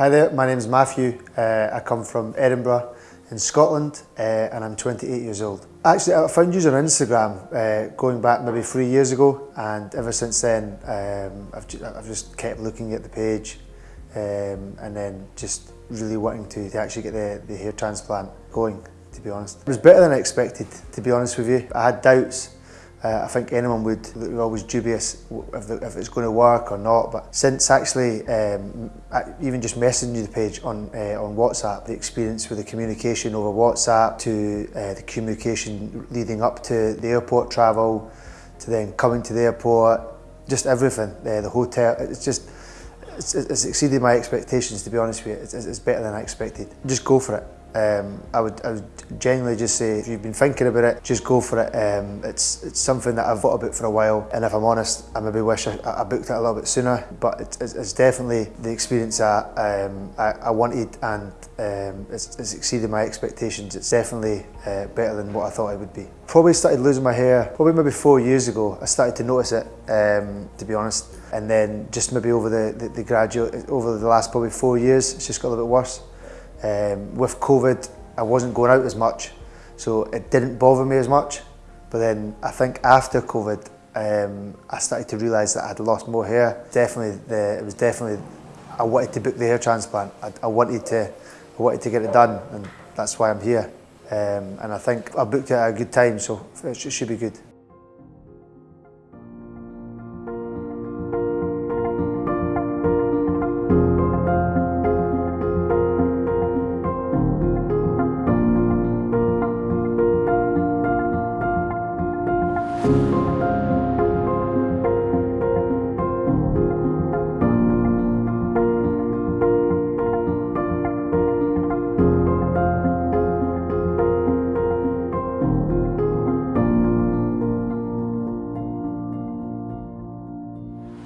Hi there, my name is Matthew. Uh, I come from Edinburgh in Scotland uh, and I'm 28 years old. Actually, I found you on Instagram uh, going back maybe three years ago and ever since then um, I've, ju I've just kept looking at the page um, and then just really wanting to, to actually get the, the hair transplant going, to be honest. It was better than I expected, to be honest with you. I had doubts uh, I think anyone would be always dubious if, the, if it's going to work or not. But since actually um, even just messaging you the page on uh, on WhatsApp, the experience with the communication over WhatsApp to uh, the communication leading up to the airport travel, to then coming to the airport, just everything. Uh, the hotel, it's just it's, it's exceeded my expectations. To be honest with you, it's, it's better than I expected. Just go for it. Um, I would I would genuinely just say if you've been thinking about it, just go for it. Um, it's it's something that I've thought about for a while, and if I'm honest, I maybe wish I, I booked it a little bit sooner. But it's, it's definitely the experience that um, I, I wanted, and um, it's, it's exceeded my expectations. It's definitely uh, better than what I thought it would be. Probably started losing my hair probably maybe four years ago. I started to notice it, um, to be honest, and then just maybe over the, the, the graduate over the last probably four years, it's just got a little bit worse. Um, with COVID, I wasn't going out as much, so it didn't bother me as much. But then I think after COVID, um, I started to realise that I'd lost more hair. Definitely, the, it was definitely, I wanted to book the hair transplant. I, I, wanted to, I wanted to get it done, and that's why I'm here. Um, and I think I booked it at a good time, so it should be good.